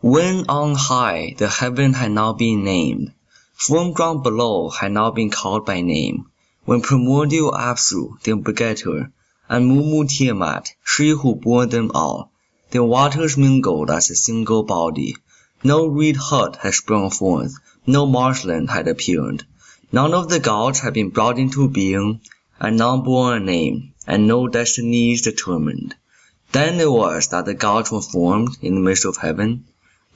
When on high the heaven had not been named, Firm ground below had not been called by name, When primordial Apsu, the begetter, And Mummu Tiamat, she who bore them all, Their waters mingled as a single body, No reed hut had sprung forth, no marshland had appeared, None of the gods had been brought into being, And none bore a name, and no destinies determined. Then it was that the gods were formed in the midst of heaven.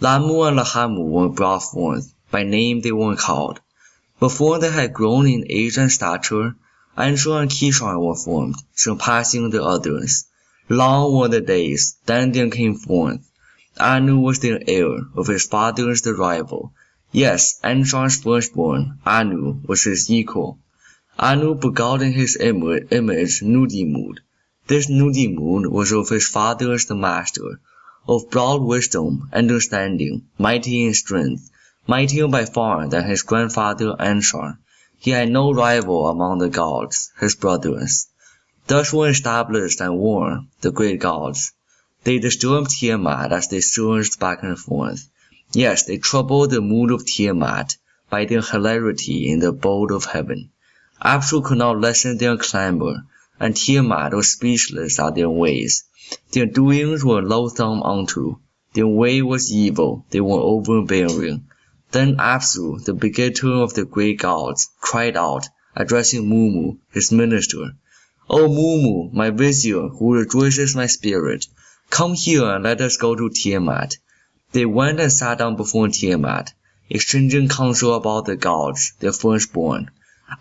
Lahmu and Lahamu were brought forth, by name they were called. Before they had grown in age and stature, Anshar and Kishar were formed, surpassing the others. Long were the days, then there came forth. Anu was their heir, of his fathers the rival. Yes, Anshar's firstborn, Anu, was his equal. Anu begot in his image Nudimmud. This Nudimmud was of his fathers the master, of broad wisdom, understanding, mighty in strength, mightier by far than his grandfather Anshar. He had no rival among the gods, his brothers. Thus were established and war, the great gods. They disturbed Tiamat as they surged back and forth. Yes, they troubled the mood of Tiamat by their hilarity in the abode of heaven. Apsu could not lessen their clamor, and Tiamat was speechless at their ways. Their doings were loathsome unto, their way was evil, they were overbearing. Then Apsu, the begetter of the great gods, cried out, addressing Mummu, his minister, O Mummu, my vizier, who rejoices my spirit, come here and let us go to Tiamat. They went and sat down before Tiamat, exchanging counsel about the gods, their firstborn.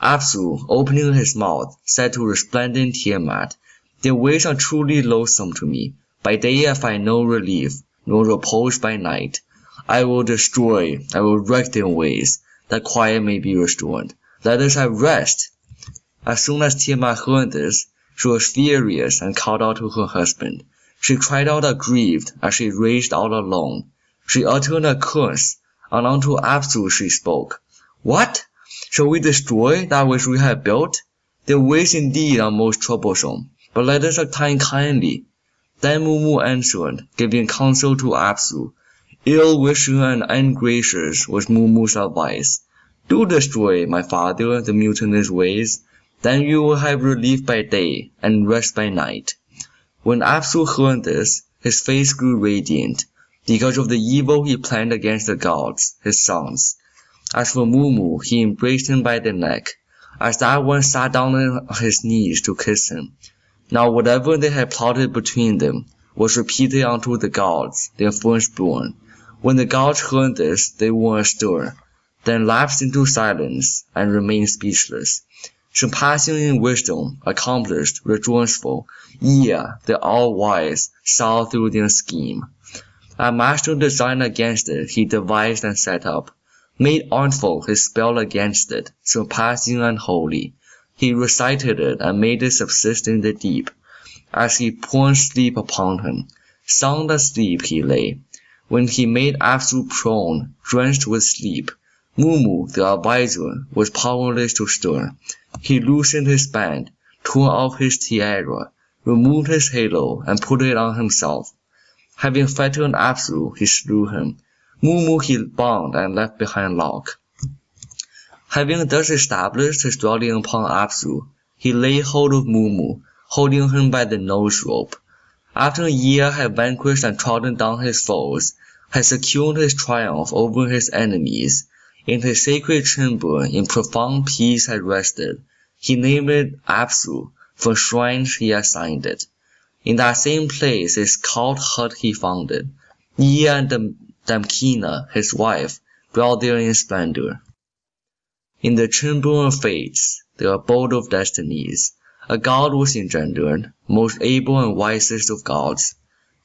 Apsu, opening his mouth, said to resplendent Tiamat, their ways are truly loathsome to me. By day I find no relief, nor repose by night. I will destroy, I will wreck their ways, that quiet may be restored. Let us have rest. As soon as Tiamat heard this, she was furious and called out to her husband. She cried out aggrieved as she raged out alone. She uttered a curse, and unto Apsu she spoke. What? Shall we destroy that which we have built? Their ways indeed are most troublesome but let us attain kindly. Then Mummu answered, giving counsel to Apsu. Ill-wishing and ungracious was Mummu's advice. Do destroy, my father, the mutinous ways, then you will have relief by day and rest by night. When Apsu heard this, his face grew radiant, because of the evil he planned against the gods, his sons. As for Mummu, he embraced him by the neck, as that one sat down on his knees to kiss him. Now whatever they had plotted between them was repeated unto the gods, their firstborn. When the gods heard this, they were astir, then lapsed into silence, and remained speechless. Surpassing in wisdom, accomplished, rejoiceful, Ea, the all-wise, saw through their scheme. A master design against it he devised and set up, made artful his spell against it, surpassing unholy. He recited it and made it subsist in the deep, as he poured sleep upon him. Sound asleep he lay, when he made Apsu prone, drenched with sleep. Mummu, the adviser, was powerless to stir. He loosened his band, tore off his tiara, removed his halo, and put it on himself. Having fettered Apsu, he slew him. Mummu he bound and left behind Lok. Having thus established his dwelling upon Apsu, he laid hold of Mummu, holding him by the nose rope. After a Ea had vanquished and trodden down his foes, had secured his triumph over his enemies, in his sacred chamber in profound peace had rested, he named it Apsu, for shrines he assigned it. In that same place his cult hut he founded. Ea and Damkina, his wife, dwelt there in splendor. In the chamber of fates, the abode of destinies, a god was engendered, most able and wisest of gods.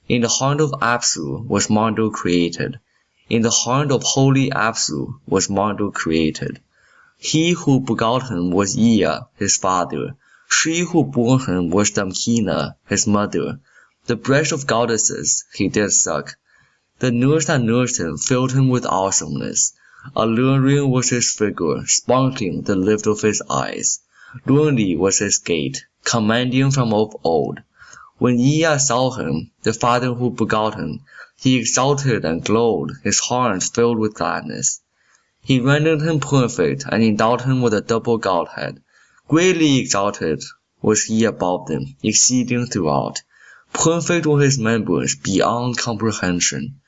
In the heart of Apsu was Marduk created. In the heart of holy Apsu was Marduk created. He who begot him was Ea, his father. She who bore him was Damkina, his mother. The breast of goddesses he did suck. The nurse that nursed him filled him with awesomeness. Alluring was his figure, sparkling the lift of his eyes. Lordly was his gait, commanding from of old. When Ea saw him, the father who begot him, He exulted and glowed, his heart filled with gladness. He rendered him perfect and endowed him with a double Godhead. Greatly exalted was he above them, exceeding throughout. Perfect were his members beyond comprehension,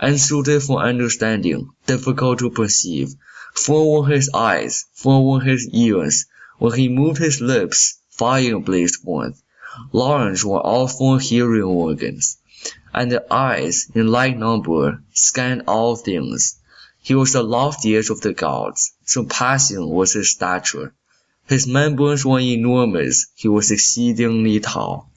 unsuited for understanding, difficult to perceive. Full were his eyes, full were his ears. When he moved his lips, fire blazed forth. Large were all four hearing organs, and the eyes, in like number, scanned all things. He was the loftiest of the gods, surpassing was his stature. His members were enormous, he was exceedingly tall.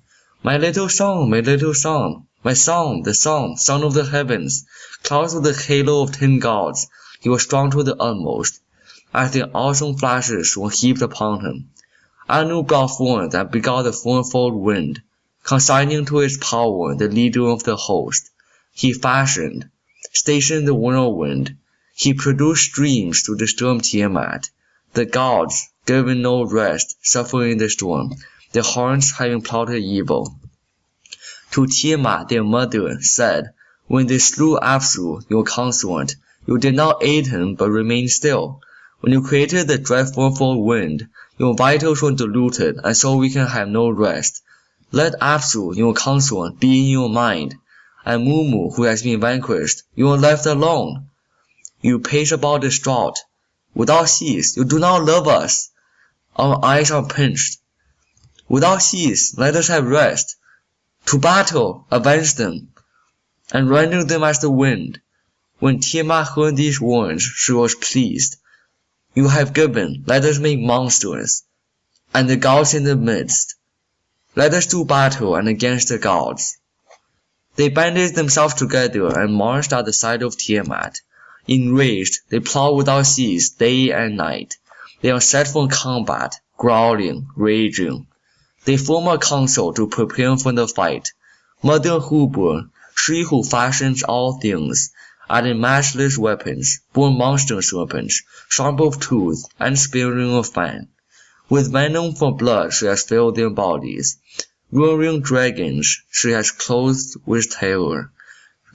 My little son, my little son, my son, the son, son of the heavens, Clouds with the halo of ten gods, he was strong to the utmost, as the awesome flashes were heaped upon him. I knew God forth and begot the fourfold wind, consigning to his power the leader of the host. He fashioned, stationed the whirlwind, he produced streams to disturb Tiamat. The gods, given no rest, suffering the storm, their horns having plotted evil. To Tiamat their mother said, When they slew Apsu, your consort, you did not aid him but remained still. When you created the dreadful wind, your vitals were diluted, and so we can have no rest. Let Apsu, your consort, be in your mind, and Mummu, who has been vanquished, you are left alone. You pace about distraught. Without cease, you do not love us. Our eyes are pinched. Without cease, let us have rest. To battle, avenge them, and render them as the wind. When Tiamat heard these words, she was pleased. You have given, let us make monsters, and the gods in the midst. Let us do battle and against the gods. They banded themselves together and marched at the side of Tiamat. Enraged, they plow without cease day and night. They are set for combat, growling, raging. They form a council to prepare for the fight. Mother Hubur, she who fashions all things, added matchless weapons, born monster serpents, sharp of tooth and sparing of fang. With venom for blood she has filled their bodies. Roaring dragons she has clothed with terror.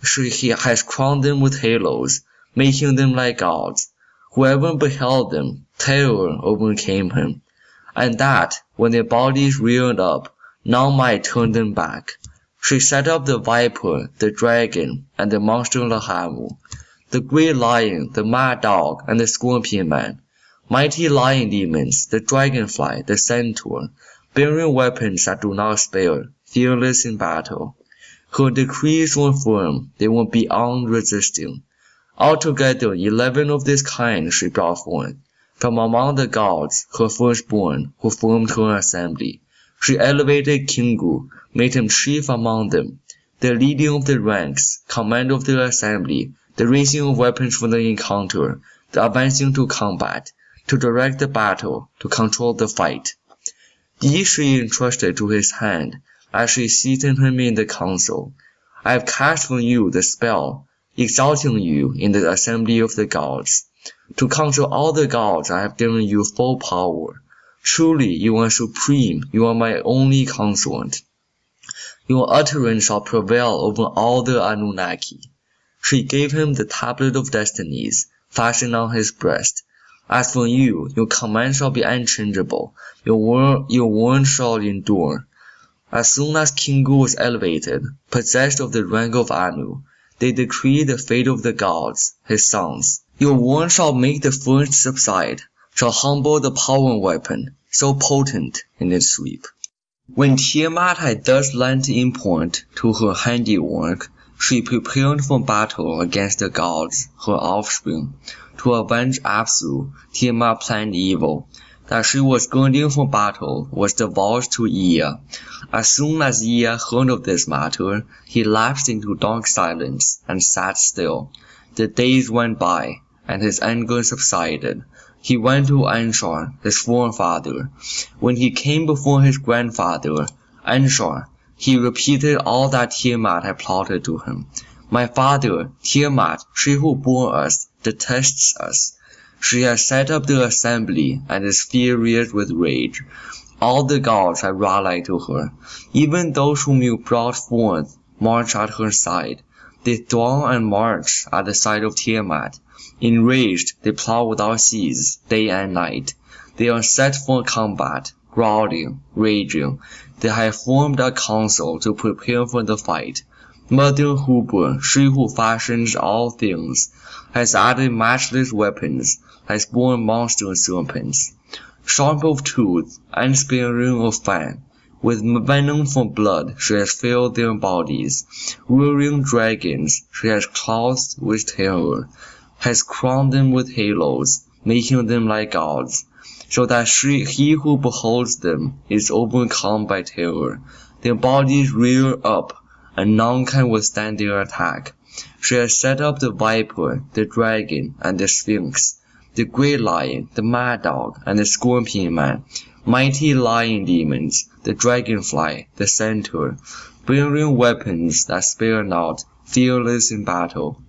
She has crowned them with halos making them like gods. Whoever beheld them, terror overcame him, and that, when their bodies reared up, none might turn them back. She set up the viper, the dragon, and the monster Lahamu, the great lion, the mad dog, and the scorpion man, mighty lion demons, the dragonfly, the centaur, bearing weapons that do not spare, fearless in battle. Her decrees were firm, they were beyond resisting. Altogether eleven of this kind she brought forth, from among the gods, her firstborn, who formed her assembly. She elevated Kingu, made him chief among them, the leading of the ranks, command of the assembly, the raising of weapons for the encounter, the advancing to combat, to direct the battle, to control the fight. These she entrusted to his hand, as she seated him in the council. I have cast from you the spell, exalting you in the assembly of the gods. To conquer all the gods I have given you full power. Truly you are supreme, you are my only consort. Your utterance shall prevail over all the Anunnaki. She gave him the tablet of destinies, fastened on his breast. As for you, your command shall be unchangeable, your word, your word shall endure. As soon as Kingu was elevated, possessed of the rank of Anu, they decree the fate of the gods, his sons. Your word shall make the first subside, shall humble the power weapon, so potent in its sweep. When Tiamat had thus lent import to her handiwork, she prepared for battle against the gods, her offspring. To avenge Apsu, Tiamat planned evil. That she was girding for battle was divulged to Ea. As soon as Ea heard of this matter, he lapsed into dark silence and sat still. The days went by, and his anger subsided. He went to Anshar, his forefather. When he came before his grandfather, Anshar, he repeated all that Tiamat had plotted to him. My father, Tiamat, she who bore us, detests us. She has set up the assembly and is furious with rage. All the gods have rallied to her. Even those whom you brought forth march at her side. They throng and march at the side of Tiamat. Enraged, they plow without cease, day and night. They are set for combat, growling, raging. They have formed a council to prepare for the fight. Mother Hubur, she who fashions all things, has added matchless weapons, has borne monster serpents. Sharp of tooth, unsparing of fang, with venom for blood she has filled their bodies. Rearing dragons she has clothed with terror, has crowned them with halos, making them like gods, so that she, he who beholds them is overcome by terror. Their bodies rear up, and none can withstand their attack. She has set up the viper, the dragon, and the sphinx, the great lion, the mad dog, and the scorpion man, mighty lion demons, the dragonfly, the centaur, bearing weapons that spare not, fearless in battle.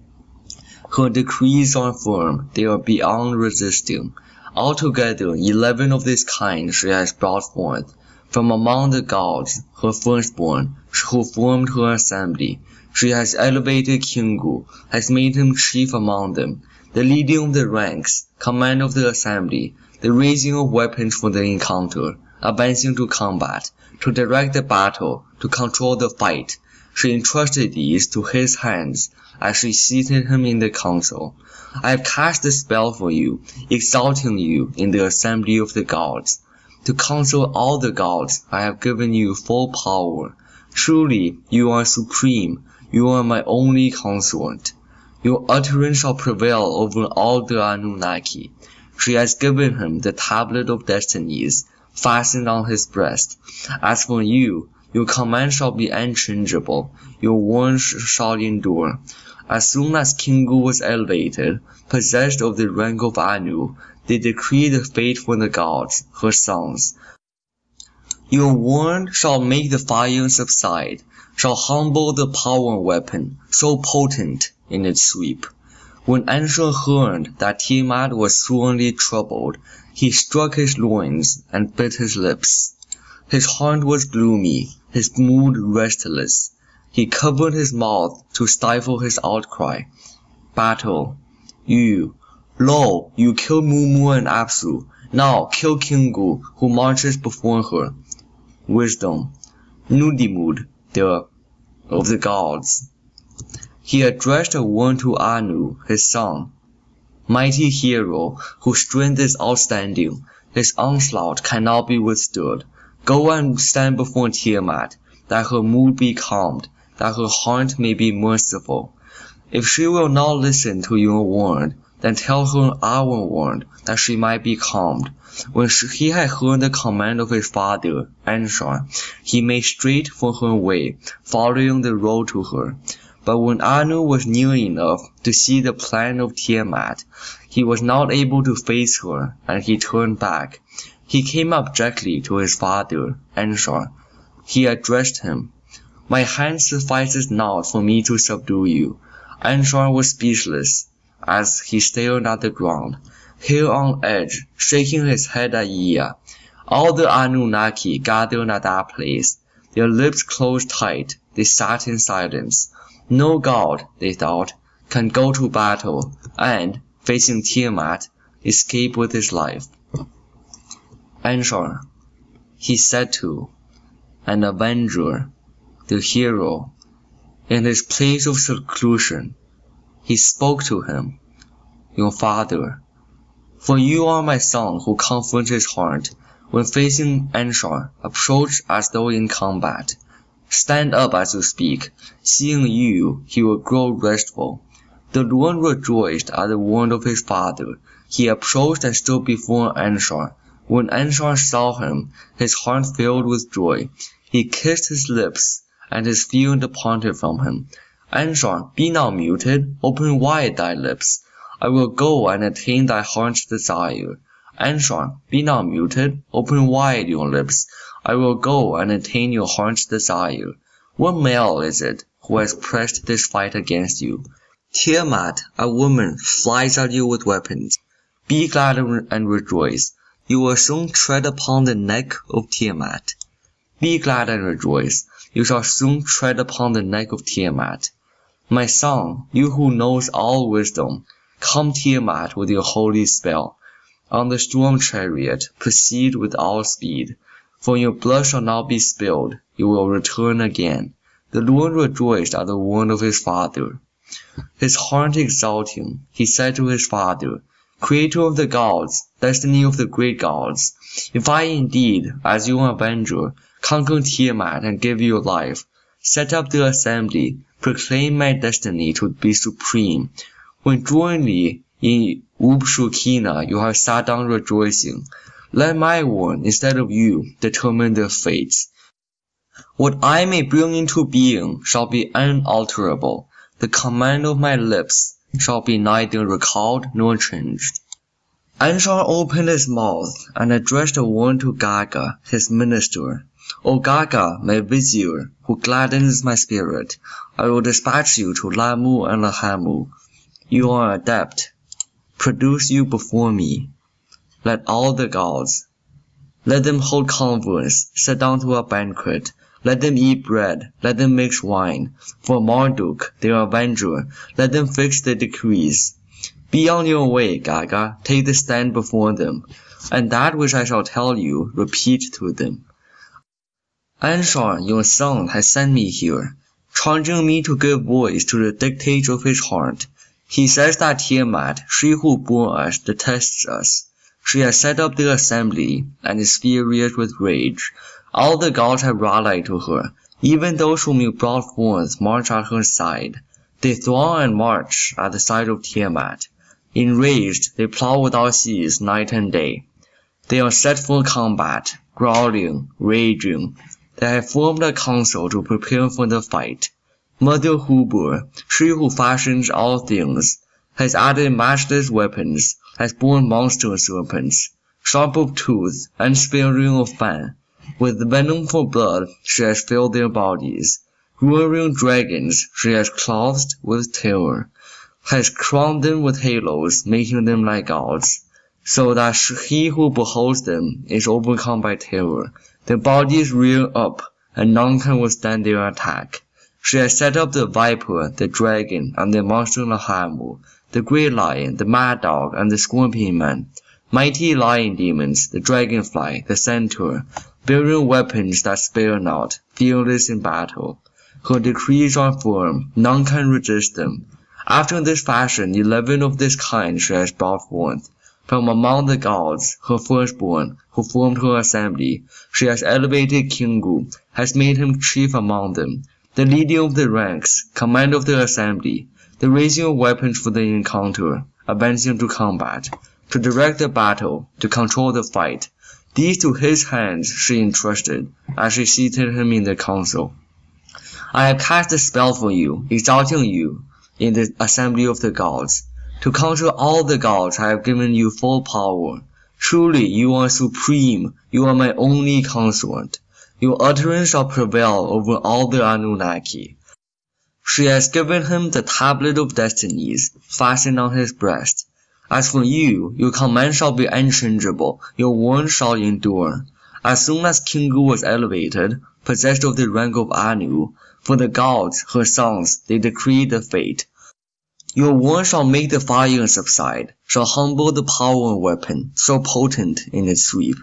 Her decrees are firm, they are beyond resisting. Altogether eleven of this kind she has brought forth. From among the gods, her firstborn, who formed her assembly, she has elevated Kingu, has made him chief among them, the leading of the ranks, command of the assembly, the raising of weapons for the encounter, advancing to combat, to direct the battle, to control the fight. She entrusted these to his hands as she seated him in the council. I have cast a spell for you, exalting you in the assembly of the gods. To counsel all the gods I have given you full power. Truly you are supreme, you are my only consort. Your utterance shall prevail over all the Anunnaki. She has given him the tablet of destinies, fastened on his breast. As for you, your command shall be unchangeable, your words shall endure. As soon as Kingu was elevated, possessed of the rank of Anu, they decreed the fate for the gods, her sons. Your word shall make the fire subside, shall humble the power weapon, so potent in its sweep. When Anshar heard that Tiamat was sorely troubled, he struck his loins and bit his lips. His heart was gloomy, his mood restless. He covered his mouth to stifle his outcry. Battle. You. Lo, you killed Mummu and Apsu. Now kill Kingu, who marches before her. Wisdom. Nudimmud, the of the gods. He addressed a word to Anu, his son. Mighty hero, whose strength is outstanding, his onslaught cannot be withstood. Go and stand before Tiamat, that her mood be calmed, that her heart may be merciful. If she will not listen to your word, then tell her our word, that she might be calmed. When she, he had heard the command of his father, Anshar, he made straight for her way, following the road to her. But when Anu was near enough to see the plan of Tiamat, he was not able to face her, and he turned back. He came up directly to his father, Anshar. He addressed him. My hand suffices not for me to subdue you. Anshar was speechless as he stared at the ground, hair on edge, shaking his head at Ea. All the Anunnaki gathered at that place. Their lips closed tight, they sat in silence. No god, they thought, can go to battle and, facing Tiamat, escape with his life. Anshar, he said to, an avenger, the hero, in his place of seclusion, he spoke to him, Your father, for you are my son who comforts his heart when facing Anshar, approach as though in combat. Stand up as you speak. Seeing you, he will grow restful. The Lord rejoiced at the word of his father. He approached and stood before Anshar. When Anshar saw him, his heart filled with joy. He kissed his lips, and his fear departed from him. Anshar, be not muted, open wide thy lips. I will go and attain thy heart's desire. Anshar, be not muted, open wide your lips. I will go and attain your heart's desire. What male is it who has pressed this fight against you? Tiamat, a woman, flies at you with weapons. Be glad and rejoice. You will soon tread upon the neck of Tiamat. Be glad and rejoice. You shall soon tread upon the neck of Tiamat. My son, you who knows all wisdom, come Tiamat with your holy spell. On the storm chariot proceed with all speed, for your blood shall not be spilled, you will return again. The Lord rejoiced at the word of his father. His heart exulting, he said to his father, Creator of the gods, destiny of the great gods, if I indeed, as your avenger, conquer Tiamat and give you life, set up the assembly, proclaim my destiny to be supreme, when jointly in Ubshukinna you have sat down rejoicing, let my word, instead of you, determine their fates. What I may bring into being shall be unalterable. The command of my lips shall be neither recalled nor changed. Anshar opened his mouth and addressed a word to Gaga, his minister. O Gaga, my vizier, who gladdens my spirit, I will dispatch you to Lahmu and Lahamu. You are adept. Produce you before me. Let all the gods, let them hold converse, sit down to a banquet, let them eat bread, let them mix wine. For Marduk, their avenger, let them fix the decrees. Be on your way, Gaga, take the stand before them, and that which I shall tell you, repeat to them. Anshar, your son, has sent me here, charging me to give voice to the dictates of his heart. He says that Tiamat, she who bore us, detests us. She has set up the assembly, and is furious with rage. All the gods have rallied to her, even those whom you brought forth march at her side. They throng and march at the side of Tiamat. Enraged, they plow without cease night and day. They are set for combat, growling, raging. They have formed a council to prepare for the fight. Mother Hubur, she who fashions all things, has added matchless weapons, has borne monster serpents, sharp of tooth, unsparing of fang, with venom for blood she has filled their bodies. Roaring dragons she has clothed with terror, has crowned them with halos, making them like gods, so that he who beholds them is overcome by terror. Their bodies rear up, and none can withstand their attack. She has set up the viper, the dragon, and the monster Lahamu, the great lion, the mad dog, and the scorpion man, mighty lion demons, the dragonfly, the centaur, bearing weapons that spare not, fearless in battle. Her decrees are firm, none can resist them. After this fashion eleven of this kind she has brought forth. From among the gods, her firstborn, who formed her assembly, she has elevated Kingu, has made him chief among them, the leading of the ranks, commander of the assembly, the raising of weapons for the encounter, advancing to combat, to direct the battle, to control the fight, these to his hands she entrusted, as she seated him in the council. I have cast a spell for you, exalting you in the assembly of the gods. To conquer all the gods I have given you full power. Truly you are supreme, you are my only consort. Your utterance shall prevail over all the Anunnaki. She has given him the tablet of destinies, fastened on his breast. As for you, your command shall be unchangeable, your word shall endure. As soon as Kingu was elevated, possessed of the rank of Anu, for the gods, her sons, they decreed the fate. Your word shall make the fire subside, shall humble the power and weapon, so potent in its sweep.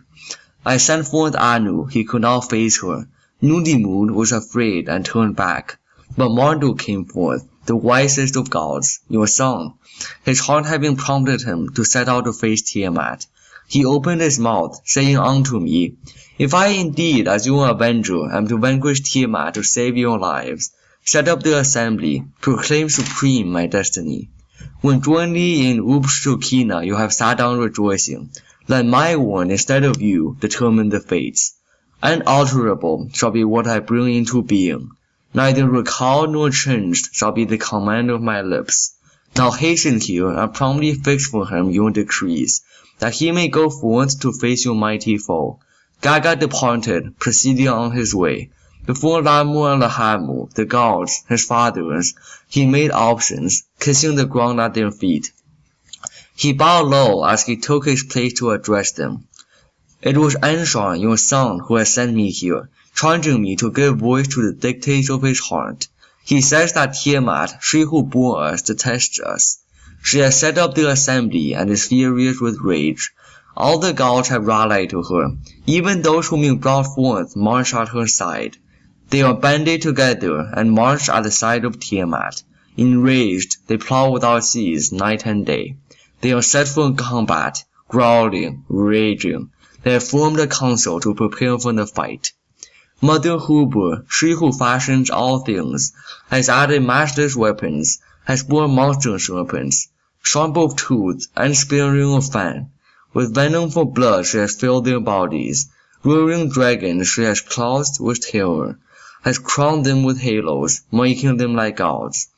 I sent forth Anu, he could not face her. Nudimmud was afraid and turned back. But Marduk came forth, the wisest of gods, your son. His heart having prompted him to set out to face Tiamat, he opened his mouth, saying unto me, If I indeed, as your avenger, am to vanquish Tiamat to save your lives, set up the assembly, proclaim supreme my destiny. When jointly in Ubshukinna you have sat down rejoicing, let my one instead of you determine the fates. Unalterable shall be what I bring into being. Neither recalled nor changed shall be the command of my lips. Now hasten here and promptly fix for him your decrees, that he may go forth to face your mighty foe. Gaga departed, proceeding on his way. Before Lahmu and Lahamu, the gods, his fathers, he made options, kissing the ground at their feet. He bowed low as he took his place to address them. It was Anshar, your son, who has sent me here, charging me to give voice to the dictates of his heart. He says that Tiamat, she who bore us, detests us. She has set up the assembly and is furious with rage. All the gods have rallied to her. Even those whom you brought forth march at her side. They are banded together and march at the side of Tiamat. Enraged, they plow without cease night and day. They are set for combat, growling, raging. They have formed a council to prepare for the fight. Mother Hubur, she who fashions all things, has added matchless weapons, has borne monster weapons, sharp of tooth and sparing of fang. With venom for blood she has filled their bodies. Roaring dragons she has clothed with terror, has crowned them with halos, making them like gods,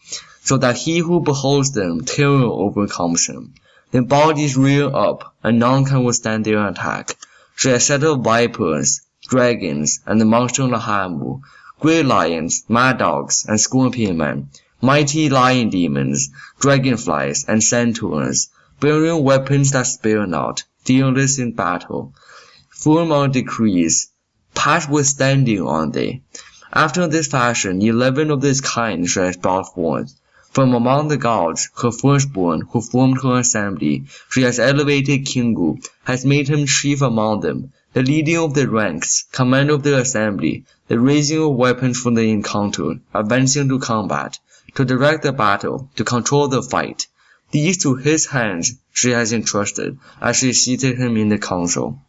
so that he who beholds them terror overcomes him. Their bodies rear up, and none can withstand their attack. She has set up vipers, dragons, and the monster Lahamu, great lions, mad dogs, and scorpion men, mighty lion demons, dragonflies, and centaurs, bearing weapons that spare not, fearless in battle. Firm on decrees, past withstanding on they. After this fashion, eleven of this kind she has brought forth. From among the gods, her firstborn, who formed her assembly, she has elevated Kingu, has made him chief among them, the leading of the ranks, command of the assembly, the raising of weapons for the encounter, advancing to combat, to direct the battle, to control the fight. These to his hands she has entrusted, as she seated him in the council.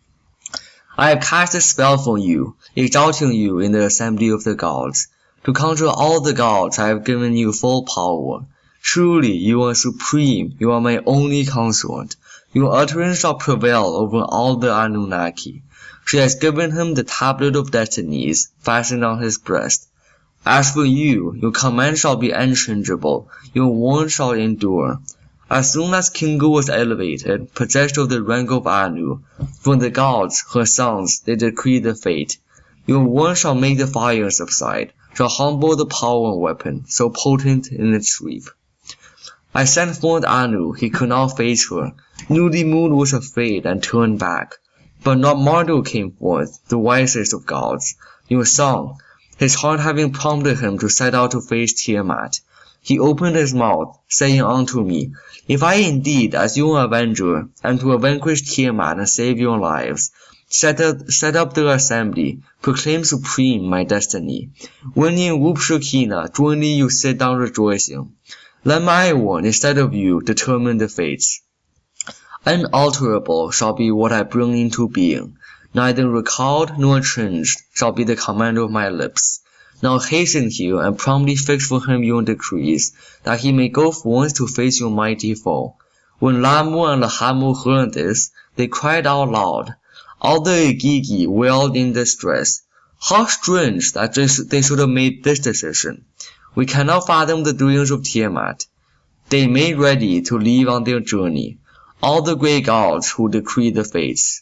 I have cast a spell for you, exalting you in the assembly of the gods. To conquer all the gods I have given you full power. Truly you are supreme, you are my only consort. Your utterance shall prevail over all the Anunnaki. She has given him the tablet of destinies, fastened on his breast. As for you, your command shall be unchangeable, your word shall endure. As soon as Kingu was elevated, possessed of the rank of Anu, from the gods, her sons, they decreed the fate. Your word shall make the fire subside, shall humble the power weapon, so potent in its sweep. I sent forth Anu, he could not face her. Nudimmud was afraid and turned back. But not Marduk came forth, the wisest of gods. Your song, his heart having prompted him to set out to face Tiamat. He opened his mouth, saying unto me, If I indeed, as your avenger, am to vanquish Tiamat and save your lives, set up, set up the assembly, proclaim supreme my destiny. When in Ubshukinna jointly you sit down rejoicing, let my one, instead of you, determine the fates. Unalterable shall be what I bring into being, neither recalled nor changed shall be the command of my lips. Now hasten here and promptly fix for him your decrees, that he may go forth to face your mighty foe. When Lahmu and Lahamu heard this, they cried out loud. All the Igigi wailed in distress. How strange that they should have made this decision. We cannot fathom the doings of Tiamat. They made ready to leave on their journey, all the great gods who decree the fates.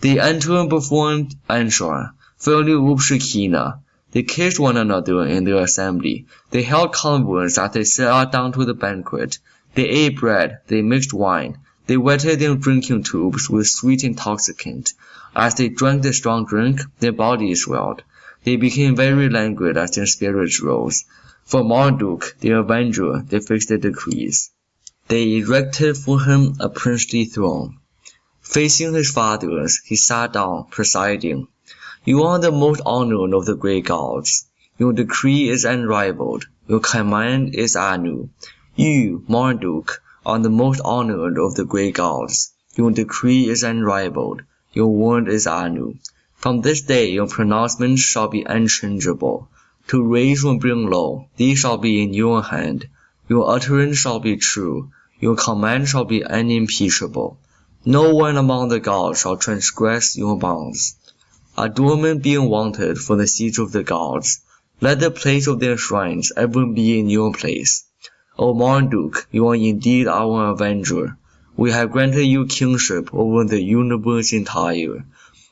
They entered and performed Anshar, fairly Ubshukinna. They kissed one another in their assembly. They held converse as they sat down to the banquet. They ate bread, they mixed wine. They wetted their drinking tubes with sweet intoxicant. As they drank the strong drink, their bodies swelled. They became very languid as their spirits rose. For Marduk, the avenger, they fixed the decrees. They erected for him a princely throne. Facing his fathers, he sat down, presiding. You are the most honored of the great gods. Your decree is unrivaled. Your command is Anu. You, Marduk, are the most honored of the great gods. Your decree is unrivaled. Your word is Anu. From this day your pronouncements shall be unchangeable. To raise or bring low, these shall be in your hand. Your utterance shall be true. Your command shall be unimpeachable. No one among the gods shall transgress your bounds. Adornment being wanted for the seats of the gods, let the place of their shrines ever be in your place. O Marduk, you are indeed our avenger. We have granted you kingship over the universe entire.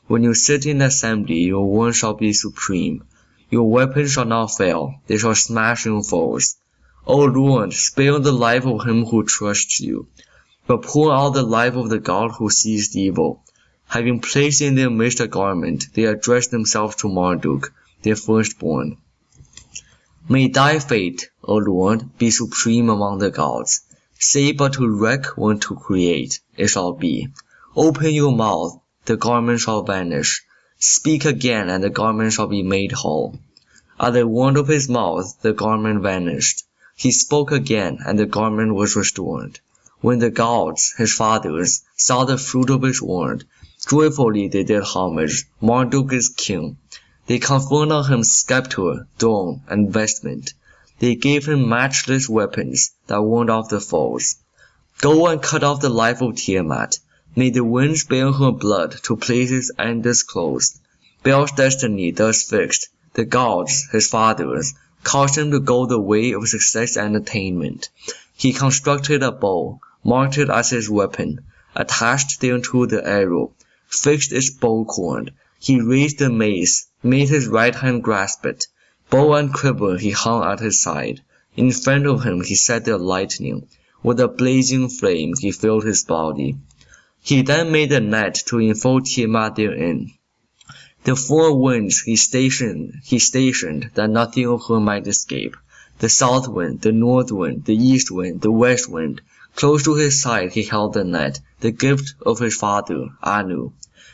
When you sit in assembly, your word shall be supreme. Your weapons shall not fail, they shall smash your foes. O Lord, spare the life of him who trusts you, but pour out the life of the god who sees evil. Having placed in their midst a garment, they addressed themselves to Marduk, their firstborn. May thy fate, O Lord, be supreme among the gods. Say but to wreck when to create, it shall be. Open your mouth, the garment shall vanish. Speak again, and the garment shall be made whole. At the word of his mouth the garment vanished. He spoke again, and the garment was restored. When the gods, his fathers, saw the fruit of his word, joyfully they did homage. Marduk is king. They conferred on him scepter, throne, and vestment. They gave him matchless weapons that warned off the foes. Go and cut off the life of Tiamat. May the winds bear her blood to places undisclosed. Bel's destiny thus fixed, the gods, his fathers, caused him to go the way of success and attainment. He constructed a bow, marked it as his weapon, attached thereto the arrow, fixed its bow cord. He raised the mace, made his right hand grasp it. Bow and quiver he hung at his side. In front of him he set the lightning. With a blazing flame he filled his body. He then made a net to enfold Tiamat therein. The four winds he stationed, he stationed that nothing of her might escape. The south wind, the north wind, the east wind, the west wind. Close to his side he held the net, the gift of his father, Anu.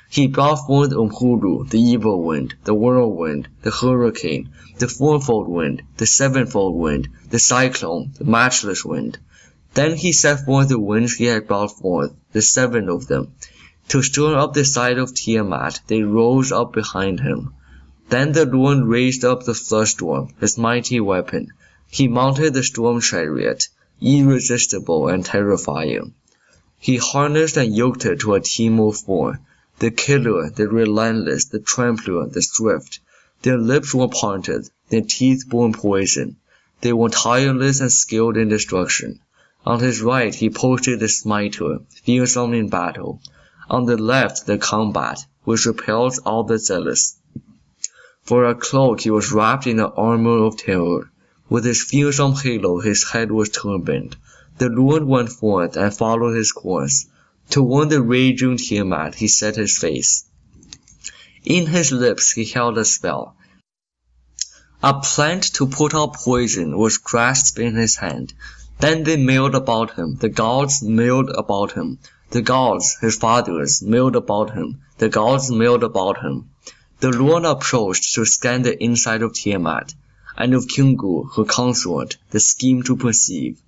He brought forth Imhullu, the evil wind, the whirlwind, the hurricane, the fourfold wind, the sevenfold wind, the cyclone, the matchless wind. Then he set forth the winds he had brought forth, the seven of them. To stir up the side of Tiamat, they rose up behind him. Then the Lord raised up the flood storm, his mighty weapon. He mounted the storm chariot, irresistible and terrifying. He harnessed and yoked it to a team of four the killer, the relentless, the trampler, the swift. Their lips were parted, their teeth bore poison. They were tireless and skilled in destruction. On his right he posted the smiter, fearsome in battle. On the left the combat, which repels all the zealous. For a cloak he was wrapped in the armor of terror. With his fearsome halo his head was turbaned. The Lord went forth and followed his course. Toward the raging Tiamat he set his face. In his lips he held a spell. A plant to put out poison was grasped in his hand. Then they milled about him, the gods milled about him, the gods, his fathers, milled about him, the gods milled about him. The Lord approached to scan the inside of Tiamat, and of Kingu, her consort, the scheme to perceive.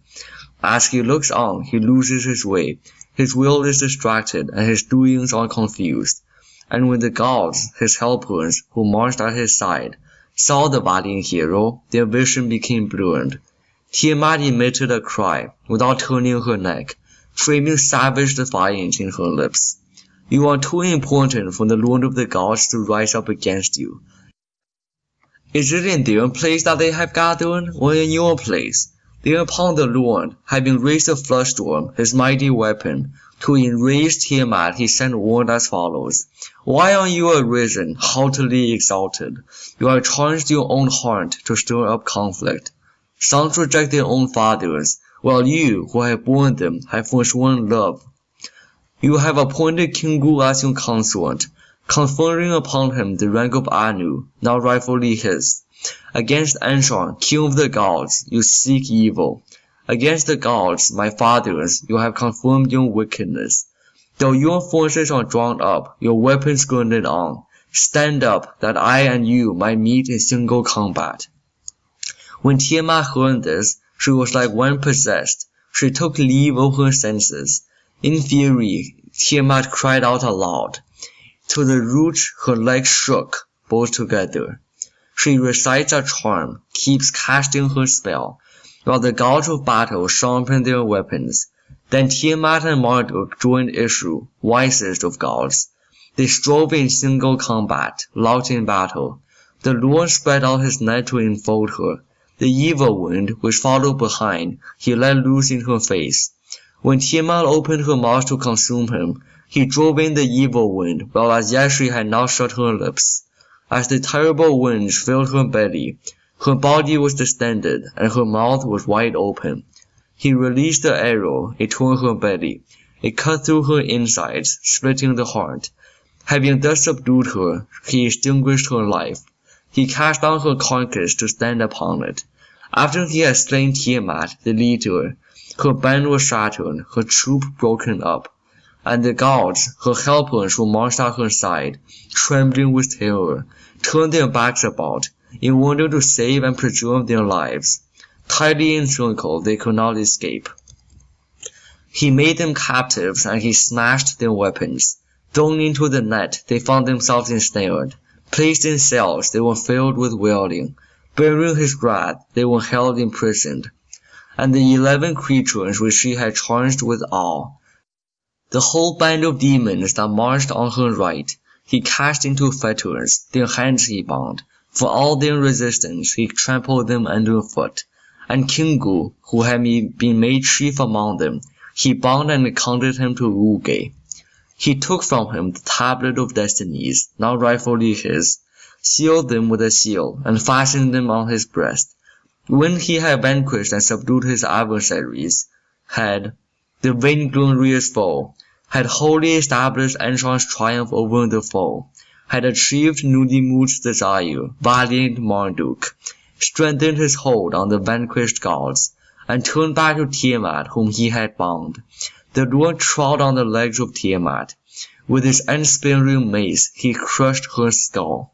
As he looks on, he loses his way, his will is distracted and his doings are confused. And when the gods, his helpers, who marched at his side, saw the valiant hero, their vision became blurred. Tiamat emitted a cry, without turning her neck, framing savage defiance in her lips. You are too important for the Lord of the gods to rise up against you. Is it in their place that they have gathered, or in your place? Thereupon the Lord, having raised the flood storm, his mighty weapon, to enrage Tiamat, he sent word as follows. Why are you arisen, haughtily exalted? You have charged your own heart to stir up conflict. Sons reject their own fathers, while you, who have borne them, have forsworn love. You have appointed King Kingu as your consort, conferring upon him the rank of Anu, now rightfully his. Against Anshar, king of the gods, you seek evil. Against the gods, my fathers, you have confirmed your wickedness. Though your forces are drawn up, your weapons girded on, stand up, that I and you might meet in single combat. When Tiamat heard this, she was like one possessed. She took leave of her senses. In fury, Tiamat cried out aloud. To the root her legs shook, both together. She recites a charm, keeps casting her spell, while the gods of battle sharpen their weapons. Then Tiamat and Marduk joined issue, wisest of gods. They strove in single combat, locked in battle. The Lord spread out his net to enfold her. The evil wind, which followed behind, he let loose in her face. When Tiamat opened her mouth to consume him, he drove in the evil wind, while as yet she had not shut her lips. As the terrible winds filled her belly, her body was distended, and her mouth was wide open. He released the arrow, it tore her belly. It cut through her insides, splitting the heart. Having thus subdued her, he extinguished her life. He cast down her carcass to stand upon it. After he had slain Tiamat, the leader, her band was shattered, her troop broken up, and the gods, her helpers who marched at her side, trembling with terror, turned their backs about, in order to save and preserve their lives. Tightly encircled, they could not escape. He made them captives, and he smashed their weapons. Thrown into the net, they found themselves ensnared. Placed in cells, they were filled with wailing. Bearing his wrath, they were held imprisoned. And the eleven creatures which she had charged with awe, the whole band of demons that marched on her right, he cast into fetters, their hands he bound. For all their resistance, he trampled them underfoot. And Kingu, who had been made chief among them, he bound and counted him to Uggae. He took from him the tablet of destinies, now rightfully his, sealed them with a seal, and fastened them on his breast. When he had vanquished and subdued his adversaries, had, the vainglorious foe, had wholly established Anshar's triumph over the foe, had achieved Nudimmud's desire, valiant Marduk, strengthened his hold on the vanquished gods, and turned back to Tiamat whom he had bound. The Lord trod on the legs of Tiamat. With his unsparing mace he crushed her skull.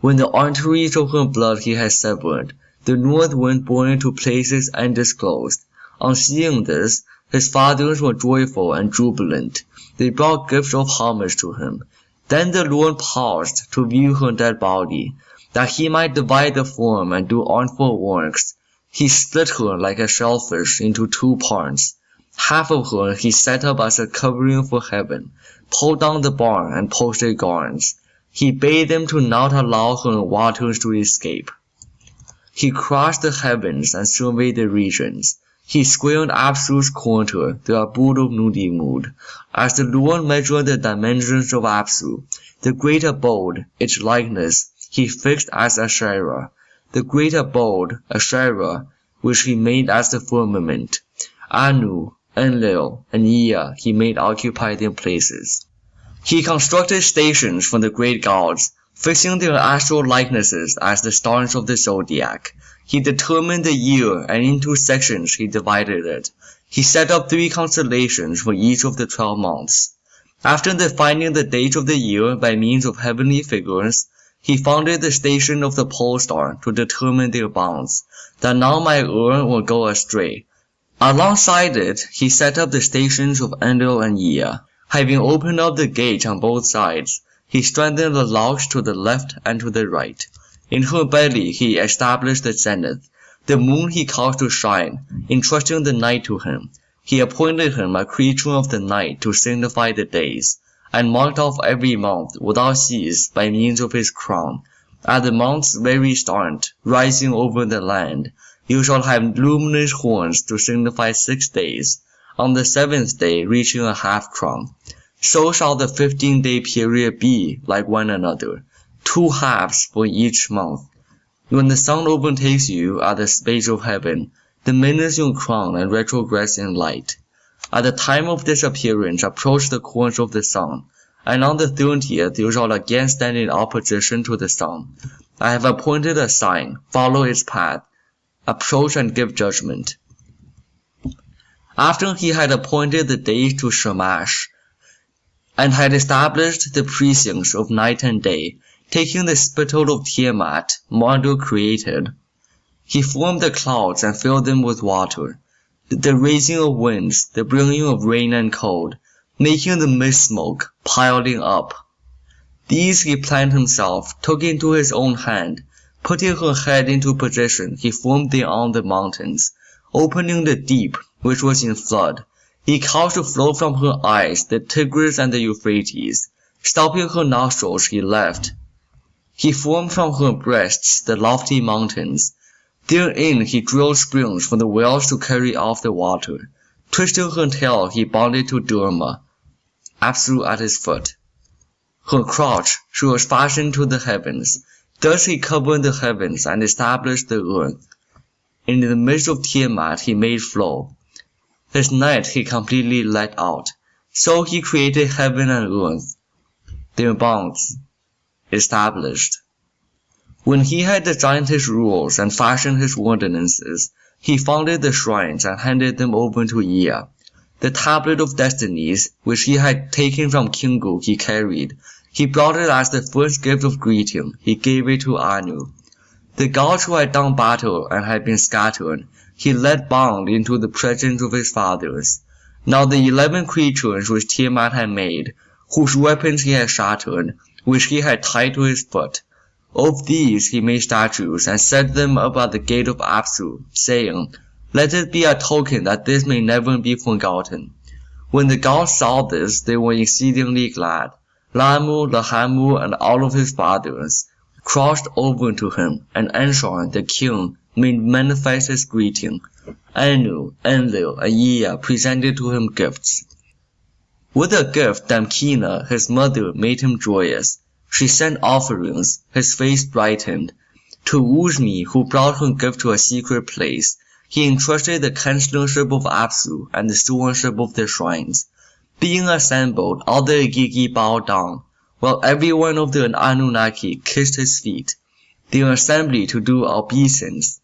When the arteries of her blood he had severed, the north wind bore into places undisclosed. On seeing this, his fathers were joyful and jubilant. They brought gifts of homage to him. Then the Lord paused to view her dead body, that he might divide the form and do artful works. He split her like a shellfish into two parts. Half of her he set up as a covering for heaven, pulled down the barn and posted guards. He bade them to not allow her waters to escape. He crossed the heavens and surveyed the regions. He squared Apsu's quarter, the abode of Nudimmud. As the Lord measured the dimensions of Apsu, the greater abode, its likeness, he fixed as Esharra the great abode, Esharra, which he made as the firmament. Anu, Enlil, and Ea he made occupy their places. He constructed stations for the great gods, fixing their astral likenesses as the stars of the zodiac. He determined the year, and into sections he divided it. He set up three constellations for each of the twelve months. After defining the dates of the year by means of heavenly figures, he founded the station of the pole star to determine their bounds, that none might err or go astray. Alongside it, he set up the stations of Enlil and Ea. Having opened up the gate on both sides, he strengthened the locks to the left and to the right. In her belly he established the zenith. The moon he caused to shine, entrusting the night to him. He appointed him a creature of the night to signify the days and marked off every month without cease by means of his crown. At the month's very start, rising over the land, you shall have luminous horns to signify six days, on the seventh day reaching a half crown. So shall the fifteen day period be like one another, two halves for each month. When the sun overtakes you at the space of heaven, diminishes your crown and retrogress in light. At the time of disappearance approach the course of the sun, and on the thirtieth you shall again stand in opposition to the sun. I have appointed a sign, follow its path, approach and give judgment. After he had appointed the days to Shamash, and had established the precincts of night and day, taking the spittle of Tiamat, Marduk created, he formed the clouds and filled them with water the raising of winds, the bringing of rain and cold, making the mist smoke, piling up. These he planned himself, took into his own hand, putting her head into position, he formed thereon the mountains, opening the deep, which was in flood. He caused to flow from her eyes the Tigris and the Euphrates, stopping her nostrils he left. He formed from her breasts the lofty mountains, Therein he drilled springs for the wells to carry off the water. Twisting her tail he bound it to Durmah, Apsu at his foot. Her crotch she was fastened to the heavens. Thus he covered the heavens and established the earth. In the midst of Tiamat he made flow. His night he completely let out. So he created heaven and earth, their bounds established. When he had designed his rules and fashioned his ordinances, he founded the shrines and handed them over to Ea. The tablet of destinies, which he had taken from Kingu, he carried. He brought it as the first gift of greeting. He gave it to Anu. The gods who had done battle and had been scattered, he led bound into the presence of his fathers. Now the eleven creatures which Tiamat had made, whose weapons he had shattered, which he had tied to his foot, of these he made statues and set them up at the gate of Apsu, saying, Let it be a token that this may never be forgotten. When the gods saw this, they were exceedingly glad. Lahmu, Lahamu, and all of his fathers crossed over to him, and Anshar, the king, made manifest his greeting. Anu, Enlil, and Ea presented to him gifts. With a gift, Damkina, his mother, made him joyous. She sent offerings, his face brightened. To Usmu, who brought her gift to a secret place, he entrusted the chancellorship of Apsu and the stewardship of the shrines. Being assembled, all the Igigi bowed down, while every one of the Anunnaki kissed his feet. They assembled to do obeisance.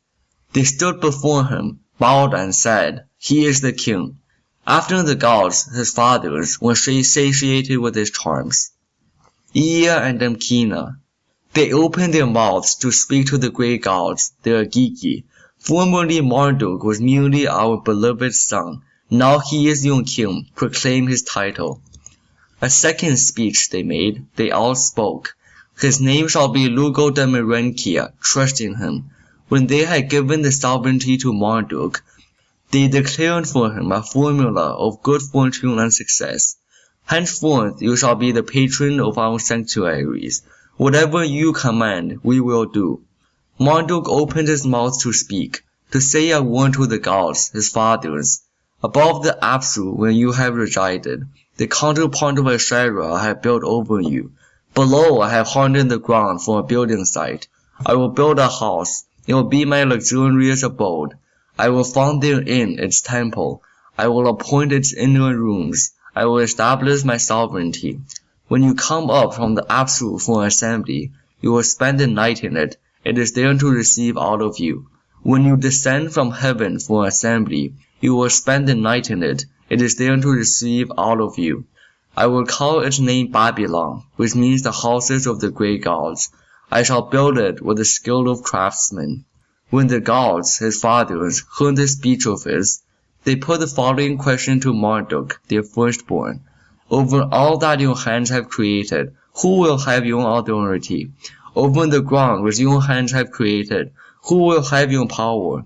They stood before him, bowed and said, He is the king. After the gods, his fathers, were satiated with his charms. Ea and Damkina. They opened their mouths to speak to the great gods, the Igigi. Formerly Marduk was merely our beloved son. Now he is your king. Proclaim his title. A second speech they made. They all spoke. His name shall be Lugo de. Trust in him. When they had given the sovereignty to Marduk, they declared for him a formula of good fortune and success. Henceforth you shall be the patron of our sanctuaries. Whatever you command, we will do. Marduk opened his mouth to speak, to say a word to the gods, his fathers. Above the Apsu where you have resided, the counterpart of Esharra I have built over you. Below I have hardened the ground for a building site. I will build a house. It will be my luxurious abode. I will found therein its temple. I will appoint its inner rooms. I will establish my sovereignty. When you come up from the Apsu for assembly, you will spend the night in it. It is there to receive all of you. When you descend from heaven for assembly, you will spend the night in it. It is there to receive all of you. I will call its name Babylon, which means the houses of the great gods. I shall build it with the skill of craftsmen. When the gods, his fathers, heard the speech of his, they put the following question to Marduk, their firstborn. Over all that your hands have created, who will have your authority? Over the ground which your hands have created, who will have your power?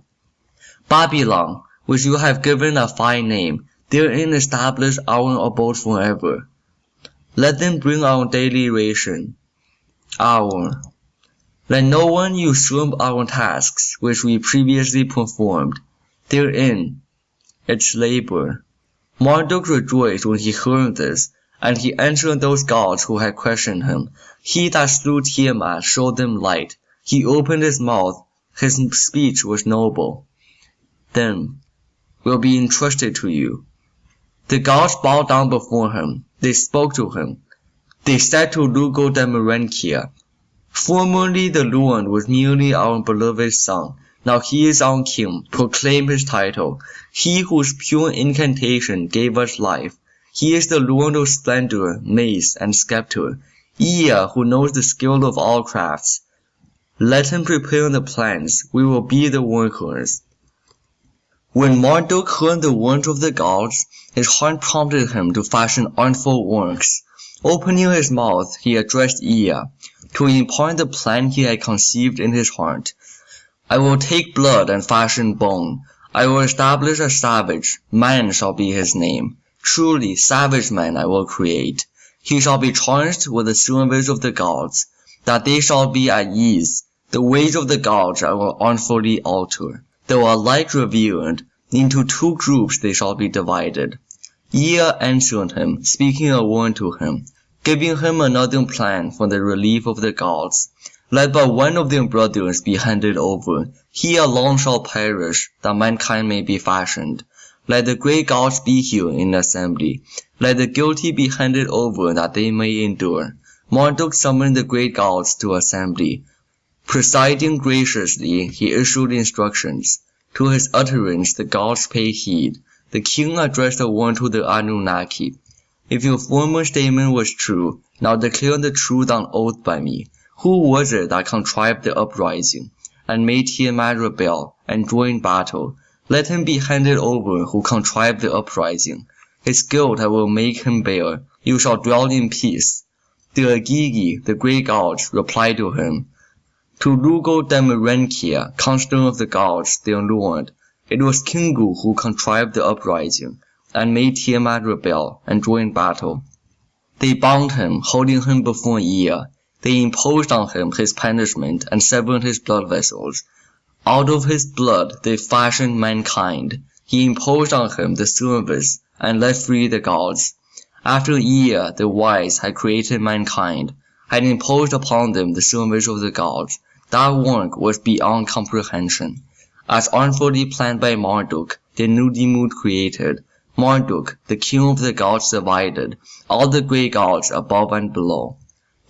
Babylon, which you have given a fine name, therein establish our abode forever. Let them bring our daily ration. Our. Let no one usurp our tasks which we previously performed. Therein its labor. Marduk rejoiced when he heard this, and he answered those gods who had questioned him. He that slew Tiamat showed them light. He opened his mouth. His speech was noble. Then will be entrusted to you. The gods bowed down before him. They spoke to him. They said to Lugaldimmerankia, Formerly the Lord was merely our beloved son. Now he is our king. Proclaim his title. He whose pure incantation gave us life. He is the Lord of splendor, mace, and scepter. Ea, who knows the skill of all crafts. Let him prepare the plans. We will be the workers. When Marduk heard the words of the gods, his heart prompted him to fashion artful works. Opening his mouth, he addressed Ea, to impart the plan he had conceived in his heart. I will take blood and fashion bone. I will establish a savage. Man shall be his name. Truly, savage man I will create. He shall be charged with the service of the gods, that they shall be at ease. The ways of the gods I will artfully alter. Though alike revered, into two groups they shall be divided. Ea answered him, speaking a word to him, giving him another plan for the relief of the gods. Let but one of their brothers be handed over. He alone shall perish, that mankind may be fashioned. Let the great gods be here in assembly. Let the guilty be handed over that they may endure. Marduk summoned the great gods to assembly. Presiding graciously, he issued instructions. To his utterance the gods paid heed. The king addressed a warning to the Anunnaki. If your former statement was true, now declare the truth on oath by me. Who was it that contrived the uprising, and made Tiamat rebel, and join battle? Let him be handed over who contrived the uprising. His guilt I will make him bear. You shall dwell in peace. The Igigi, the great gods, replied to him, To Lugaldimmerankia, constant of the gods, their lord, it was Kingu who contrived the uprising, and made Tiamat rebel, and join battle. They bound him, holding him before Ea. They imposed on him his punishment and severed his blood vessels. Out of his blood they fashioned mankind. He imposed on him the service and let free the gods. After Ea the wise had created mankind, had imposed upon them the service of the gods, that work was beyond comprehension. As artfully planned by Marduk, the Nudimmud created, Marduk, the king of the gods, divided all the great gods above and below.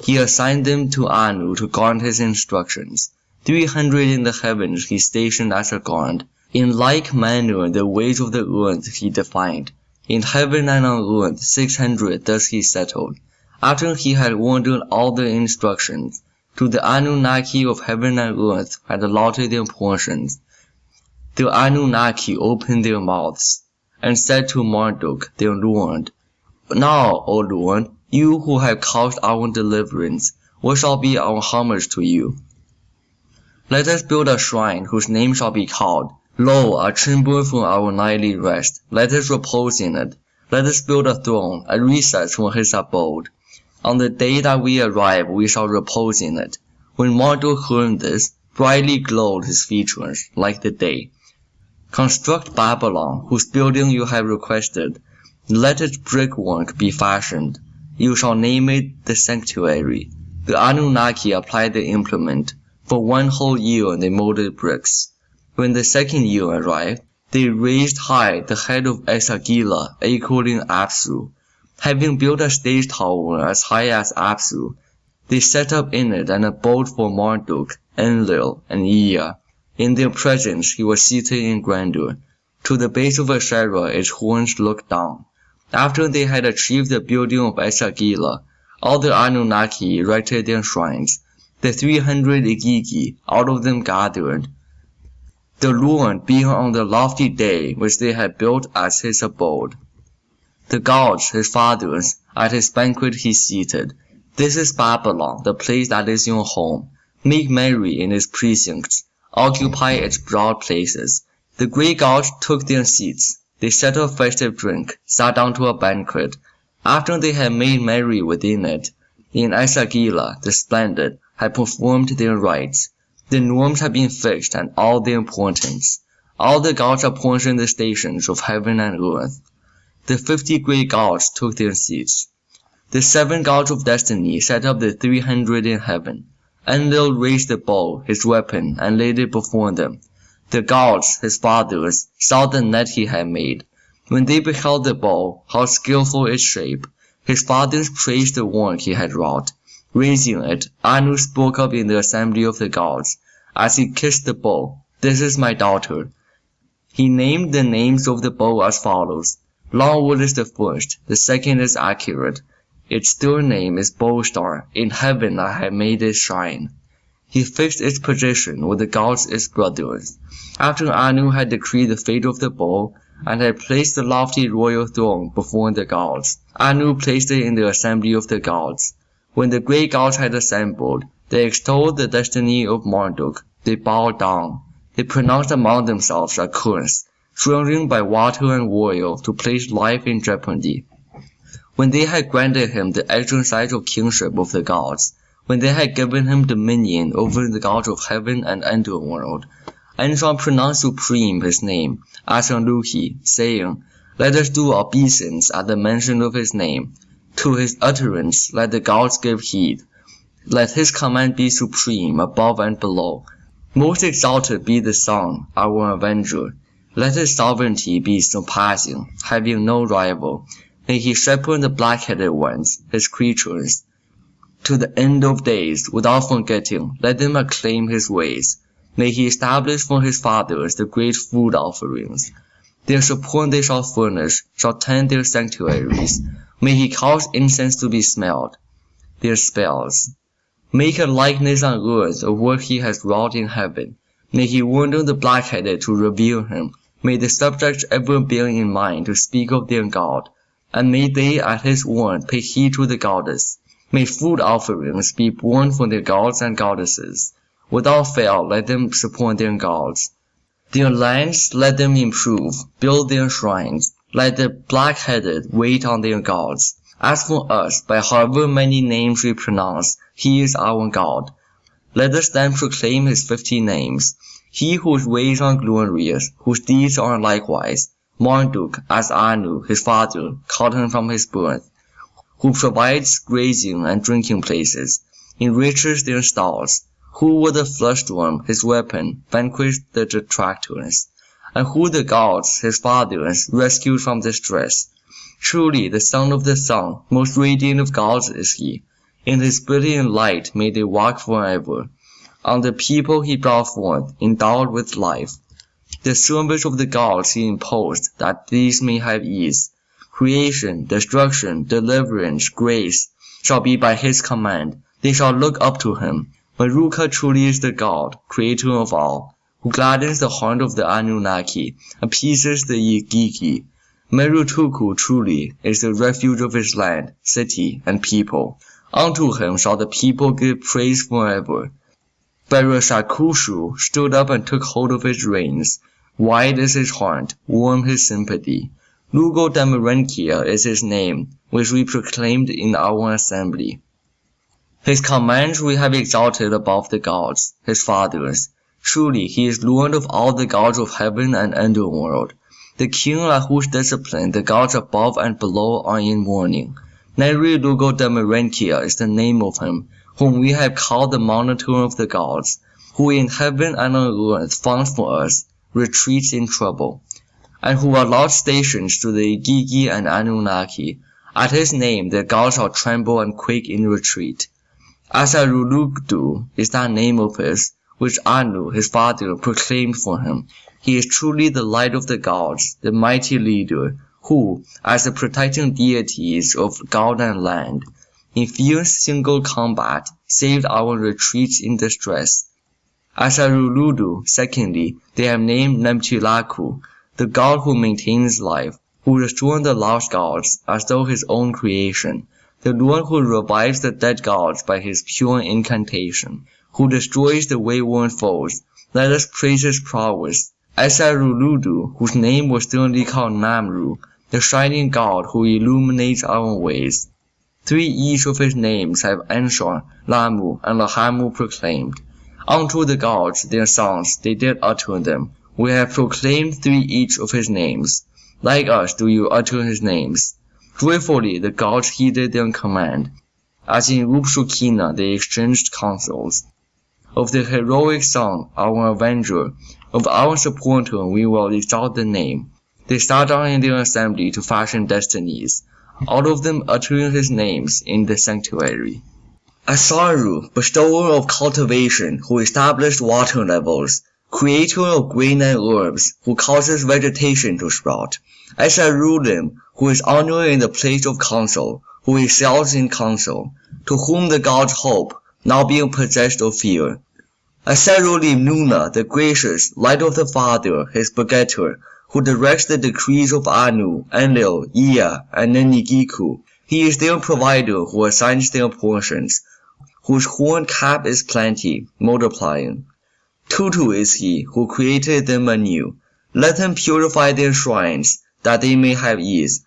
He assigned them to Anu to guard his instructions. Three hundred in the heavens he stationed as a guard. In like manner the ways of the earth he defined. In heaven and on earth six hundred thus he settled. After he had ordered all the instructions, to the Anunnaki of heaven and earth had allotted their portions. The Anunnaki opened their mouths, and said to Marduk, the lord, Now, O Lord, you who have caused our deliverance, what shall be our homage to you? Let us build a shrine whose name shall be called, Lo, a chamber for our nightly rest. Let us repose in it. Let us build a throne, a recess for his abode. On the day that we arrive, we shall repose in it. When Marduk heard this, brightly glowed his features, like the day. Construct Babylon, whose building you have requested. Let its brickwork be fashioned. You shall name it the sanctuary. The Anunnaki applied the implement. For one whole year they molded bricks. When the second year arrived, they raised high the head of Esagila, equaling Apsu. Having built a stage tower as high as Apsu, they set up in it an abode for Marduk, Enlil, and Ea. In their presence he was seated in grandeur. To the base of Esharra its horns looked down. After they had achieved the building of Esagila, all the Anunnaki erected their shrines. The three hundred Igigi all of them gathered, the Lord being on the lofty day which they had built as his abode. The gods, his fathers, at his banquet he seated. This is Babylon, the place that is your home. Make merry in its precincts, occupy its broad places. The great gods took their seats. They set up festive drink, sat down to a banquet. After they had made merry within it, in Esagila, the splendid, had performed their rites. The norms had been fixed and all their importance. All the gods apportioned the stations of heaven and earth. The fifty great gods took their seats. The seven gods of destiny set up the three hundred in heaven. Enlil raised the bow, his weapon, and laid it before them. The gods, his fathers, saw the net he had made. When they beheld the bow, how skilful its shape, his fathers praised the work he had wrought. Raising it, Anu spoke up in the assembly of the gods, as he kissed the bow, This is my daughter. He named the names of the bow as follows. Longwood is the first, the second is accurate. Its third name is Bowstar. In heaven I have made it shine. He fixed its position with the gods its brothers. After Anu had decreed the fate of the bow, and had placed the lofty royal throne before the gods, Anu placed it in the assembly of the gods. When the great gods had assembled, they extolled the destiny of Marduk. They bowed down. They pronounced among themselves a curse, swearing by water and oil to place life in jeopardy. When they had granted him the exercise of kingship of the gods, when they had given him dominion over the gods of heaven and underworld, Enlil pronounced supreme his name, Asanluhi, saying, Let us do obeisance at the mention of his name. To his utterance let the gods give heed. Let his command be supreme above and below. Most exalted be the Son, our avenger. Let his sovereignty be surpassing, having no rival. May he shepherd the black-headed ones, his creatures. to the end of days, without forgetting, let them acclaim his ways. May he establish for his fathers the great food offerings. Their support they shall furnish, shall tend their sanctuaries. May he cause incense to be smelled, their spells. Make a likeness on earth of what he has wrought in heaven. May he warn the black-headed to revere him. May the subjects ever bear in mind to speak of their God, and may they at his word pay heed to the goddess. May food offerings be borne for their gods and goddesses. Without fail let them support their gods. Their lands let them improve, build their shrines. Let the black-headed wait on their gods. As for us, by however many names we pronounce, he is our God. Let us then proclaim his fifty names. He whose ways are glorious, whose deeds are likewise. Marduk, as Anu, his father, called him from his birth, who provides grazing and drinking places, enriches their stalls, who with the flush-storm, his weapon, vanquished the detractors, and who the gods, his fathers, rescued from distress. Truly the son of the sun, most radiant of gods is he. In his brilliant light may they walk forever. On the people he brought forth, endowed with life. The service of the gods he imposed, that these may have ease. Creation, destruction, deliverance, grace, shall be by his command. They shall look up to him. Maruka truly is the God, creator of all, who gladdens the heart of the Anunnaki, appeases the Igigi. Marutukku truly is the refuge of his land, city, and people. Unto him shall the people give praise forever. Barashakushu stood up and took hold of his reins. Wide is his heart, warm his sympathy. Lugaldimmerankia is his name, which we proclaimed in our assembly. His commands we have exalted above the gods, his fathers. Truly he is Lord of all the gods of heaven and underworld, the king at whose discipline the gods above and below are in mourning. Narilugaldimmerankia is the name of him, whom we have called the monitor of the gods, who in heaven and on earth found for us retreats in trouble, and who allowed stations to the Igigi and Anunnaki. At his name the gods shall tremble and quake in retreat. Asaruludu is that name of his, which Anu, his father, proclaimed for him. He is truly the light of the gods, the mighty leader, who, as the protecting deities of God and land, in fierce single combat, saved our retreats in distress. Asaruludu, secondly, they have named Namtillaku, the god who maintains life, who restored the lost gods as though his own creation the Lord who revives the dead gods by his pure incantation, who destroys the wayward foes. Let us praise his prowess. Asaruludu, whose name was sternly called Namru, the shining god who illuminates our ways. Three each of his names have Anshar, Lahmu, and Lahamu proclaimed. Unto the gods their songs they did utter them. We have proclaimed three each of his names. Like us do you utter his names. Joyfully the gods heeded their command, as in Ubshukinna they exchanged counsels. Of the heroic son, our avenger, of our supporter we will exalt the name. They sat down in their assembly to fashion destinies, all of them uttering his names in the sanctuary. Asaru, bestower of cultivation, who established water levels, creator of grain and herbs, who causes vegetation to sprout. Asarulim, who is honored in the place of counsel, who excels in counsel, to whom the gods hope, not being possessed of fear. Aserulim Nuna, the gracious, light of the Father, his begetter, who directs the decrees of Anu, Enlil, Ea, and Nenigiku. He is their provider who assigns their portions, whose horn cap is plenty, multiplying. Tutu is he who created them anew. Let him purify their shrines, that they may have ease.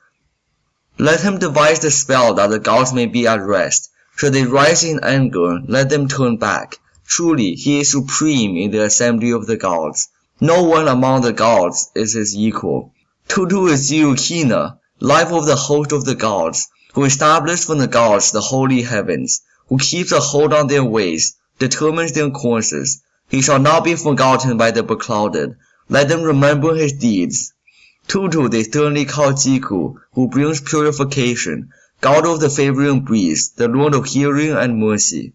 Let him devise the spell that the gods may be at rest. Should they rise in anger, let them turn back. Truly, he is supreme in the assembly of the gods. No one among the gods is his equal. Tutu is Ziukkinna, life of the host of the gods, who established for the gods the holy heavens, who keeps a hold on their ways, determines their courses. He shall not be forgotten by the beclouded. Let them remember his deeds. Tutu they sternly call Ziku, who brings purification. god of the favoring breeze, the lord of hearing and mercy,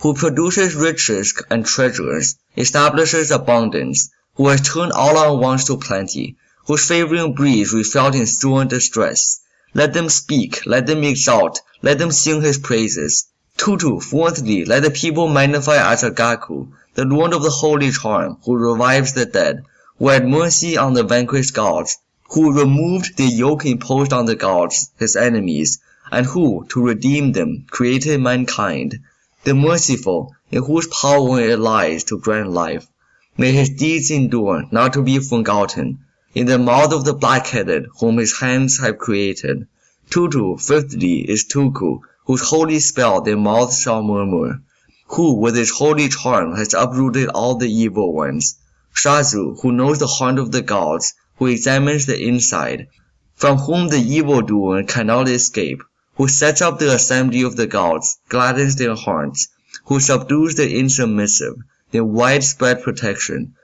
who produces riches and treasures, establishes abundance, who has turned all our wants to plenty, whose favoring breeze we felt in sore distress. Let them speak, let them exalt, let them sing his praises. Tutu, fourthly, let the people magnify Asagaku, the lord of the holy charm, who revives the dead, who had mercy on the vanquished gods, who removed the yoke imposed on the gods, his enemies, and who, to redeem them, created mankind, the merciful, in whose power it lies to grant life. May his deeds endure, not to be forgotten, in the mouth of the black-headed, whom his hands have created. Tutu, fifthly, is Tuku, whose holy spell their mouths shall murmur, who with his holy charm has uprooted all the evil ones. Shazu, who knows the heart of the gods, who examines the inside, from whom the evildoer cannot escape, who sets up the assembly of the gods, gladdens their hearts, who subdues the insubmissive, their widespread protection,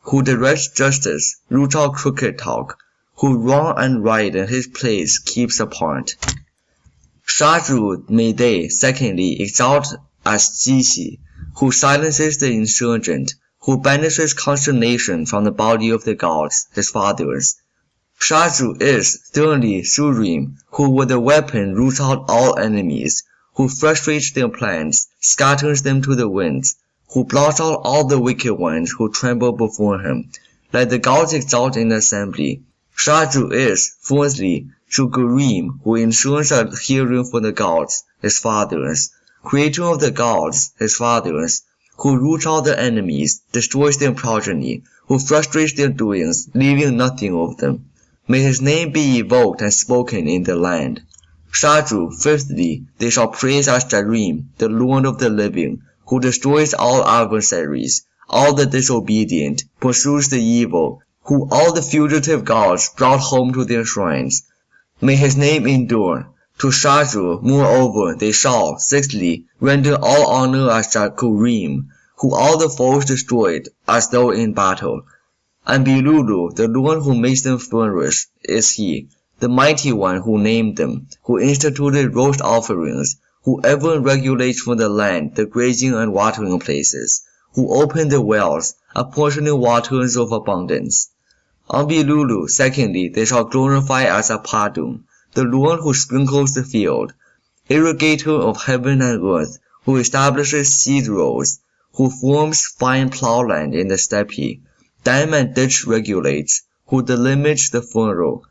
who directs justice, roots out crooked talk, who wrong and right in his place keeps apart. Shazu may they, secondly, exalt as Zisi, who silences the insurgent, who banishes consternation from the body of the gods, his fathers. Shazu is, thirdly, Suhrim, who with a weapon roots out all enemies, who frustrates their plans, scatters them to the winds, who blots out all the wicked ones who tremble before him. Let the gods exalt in assembly. Shazu is, fourthly, Suhgurim, who ensures a hearing for the gods, his fathers, creator of the gods, his fathers, who roots out their enemies, destroys their progeny, who frustrates their doings, leaving nothing of them. May his name be evoked and spoken in the land. Shazu, fifthly, they shall praise as Zahrim, the Lord of the living, who destroys all adversaries, all the disobedient, pursues the evil, who all the fugitive gods brought home to their shrines. May his name endure. To Shazu, moreover, they shall, sixthly, render all honor as Zahgurim, who all the foes destroyed, as though in battle. And Bilulu, the Lord who makes them flourish, is he, the mighty one who named them, who instituted roast offerings, who ever regulates for the land the grazing and watering places, who opened the wells, apportioning waters of abundance. On Bilulu, secondly, they shall glorify as a Padum, the Lord who sprinkles the field, irrigator of heaven and earth, who establishes seed rows, who forms fine plowland in the steppe, dam and ditch regulates, who delimits the furrow.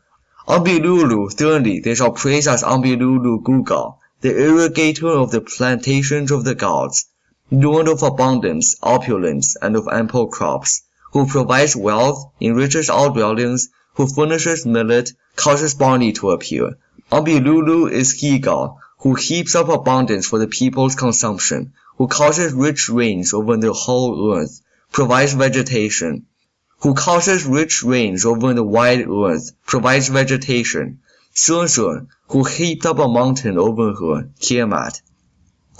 Enbilulu, thirdly, they shall praise as Enbilulu Gugal, the irrigator of the plantations of the gods, Lord of abundance, opulence, and of ample crops, who provides wealth, enriches all dwellings, who furnishes millet, causes barley to appear. Enbilulu is Gigal, who heaps up abundance for the people's consumption, who causes rich rains over the whole earth, provides vegetation, who causes rich rains over the wide earth, provides vegetation, Shusha, who heaped up a mountain over her, Tiamat,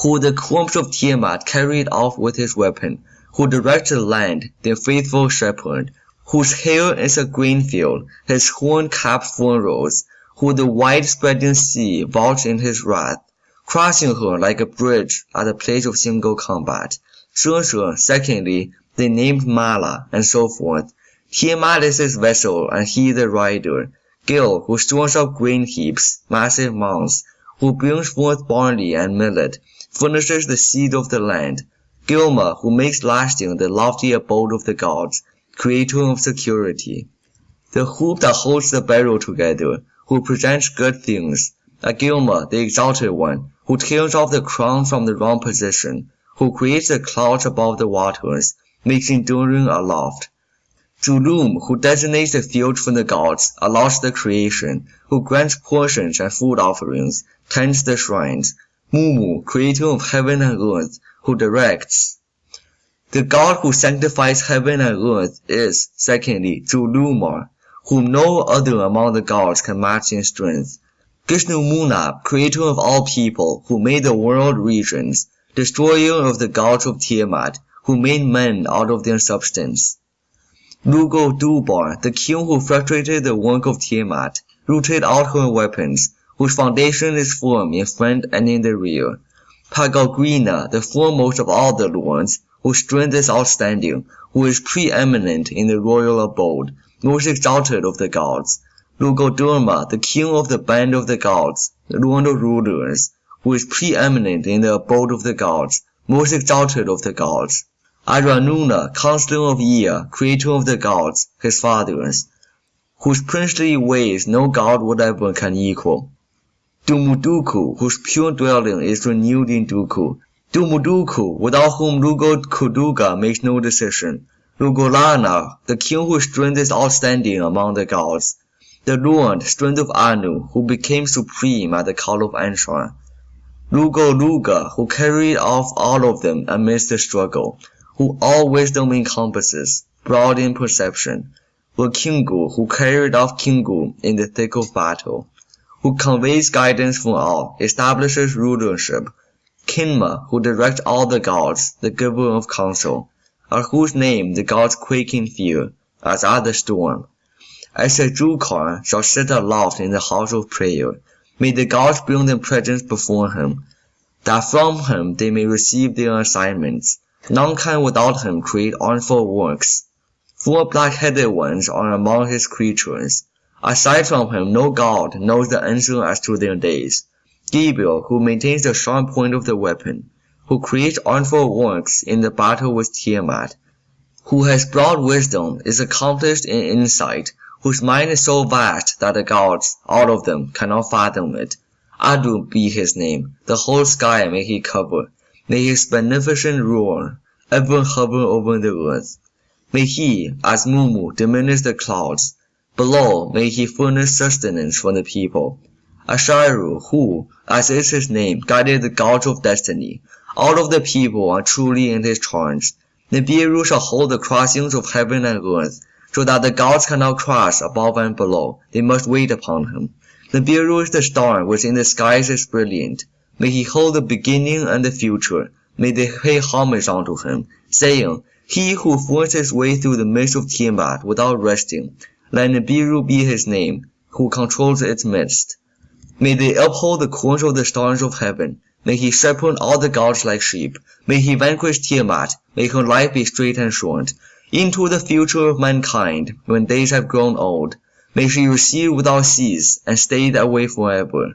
who the corpse of Tiamat carried off with his weapon, who directs the land, their faithful shepherd, whose hair is a green field, his horn capped furrows, who the wide-spreading sea vaults in his wrath, crossing her like a bridge at the place of single combat. Shusha, secondly, they named Mala, and so forth. Tiamat is his vessel, and he the rider. Gil, who stores up grain heaps, massive mounds, who brings forth barley and millet, furnishes the seed of the land. Gilma, who makes lasting the lofty abode of the gods, creator of security. The hoop that holds the barrel together, who presents good things. A Agilma, the exalted one, who tears off the crown from the wrong position, who creates the clouds above the waters, makes enduring aloft. Zulum, who designates the fields for the gods, allows the creation, who grants portions and food offerings, tends the shrines. Mummu, creator of heaven and earth, who directs. The God who sanctifies heaven and earth is, secondly, Zulummar, whom no other among the gods can match in strength. Gishnumunab, creator of all people, who made the world regions, destroyer of the gods of Tiamat, who made men out of their substance. Lugo Dubar, the king who frustrated the work of Tiamat, rooted out her weapons, whose foundation is firm in front and in the rear. Pagalgrina, the foremost of all the lords, whose strength is outstanding, who is preeminent in the royal abode, most exalted of the gods. Lugaldurmah, the king of the band of the gods, the lord of rulers, who is preeminent in the abode of the gods, most exalted of the gods. Aranuna, counselor of Ea, creator of the gods, his fathers, whose princely ways no god whatever can equal. Dumuduku, whose pure dwelling is renewed in Duku. Dumuduku, without whom Lugo Kuduga makes no decision. Lugolana, the king whose strength is outstanding among the gods. The Lord, strength of Anu, who became supreme at the call of Anshar. Lugo Luga, who carried off all of them amidst the struggle, who all wisdom encompasses, broad in perception. The Kingu, who carried off Kingu in the thick of battle who conveys guidance for all, establishes rulership, Kinma, who directs all the gods, the giver of counsel, at whose name the gods quake in fear, as at the storm. As a Drukar shall sit aloft in the house of prayer, may the gods bring them presents before him, that from him they may receive their assignments. None can without him create artful works. Four black-headed ones are among his creatures, Aside from him, no god knows the answer as to their days. Gibil, who maintains the sharp point of the weapon, who creates artful works in the battle with Tiamat, who has broad wisdom, is accomplished in insight, whose mind is so vast that the gods, all of them, cannot fathom it. Adu be his name, the whole sky may he cover, may his beneficent rule ever hover over the earth. May he, as Mummu, diminish the clouds, Below may he furnish sustenance for the people. Ashiru, who, as is his name, guided the gods of destiny. All of the people are truly in his charge. Nibiru shall hold the crossings of heaven and earth, so that the gods cannot cross above and below. They must wait upon him. Nibiru is the star which in the skies is brilliant. May he hold the beginning and the future. May they pay homage unto him, saying, He who forced his way through the midst of Tiamat without resting, let Nibiru be his name, who controls its midst. May they uphold the course of the stars of heaven. May he shepherd all the gods like sheep. May he vanquish Tiamat. May her life be straight and short. Into the future of mankind, when days have grown old, may she recede without cease and stay that way forever.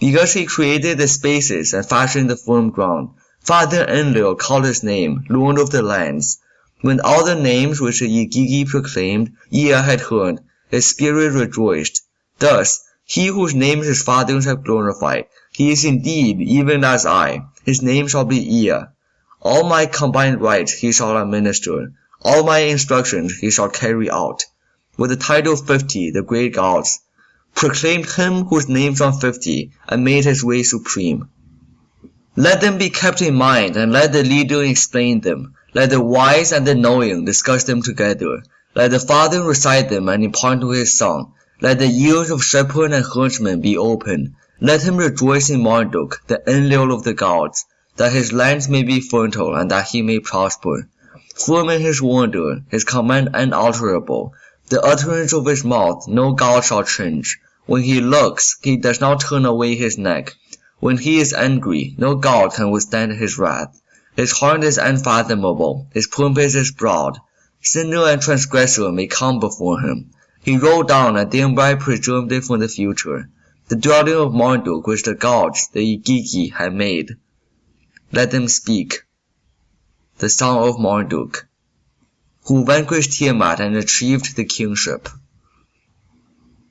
Because he created the spaces and fashioned the firm ground, Father Enlil called his name, Lord of the lands. When all the names which the Igigi proclaimed, Ea had heard, his spirit rejoiced. Thus, he whose name his fathers have glorified, he is indeed even as I. His name shall be Ea. All my combined rights he shall administer. All my instructions he shall carry out. With the title fifty, the great gods proclaimed him whose names are fifty, and made his way supreme. Let them be kept in mind, and let the leader explain them. Let the wise and the knowing discuss them together. Let the father recite them and impart to his son. Let the ears of shepherd and herdsman be open. Let him rejoice in Marduk, the Enlil of the gods, that his lands may be fertile and that he may prosper. Firm in his wonder, his command unalterable. The utterance of his mouth no god shall change. When he looks, he does not turn away his neck. When he is angry, no god can withstand his wrath. His heart is unfathomable, his purpose is broad. Sinner and transgressor may come before him. He rolled down and thereby preserved it for the future, the dwelling of Marduk which the gods, the Igigi, had made. Let them speak. The son of Marduk, who vanquished Tiamat and achieved the kingship.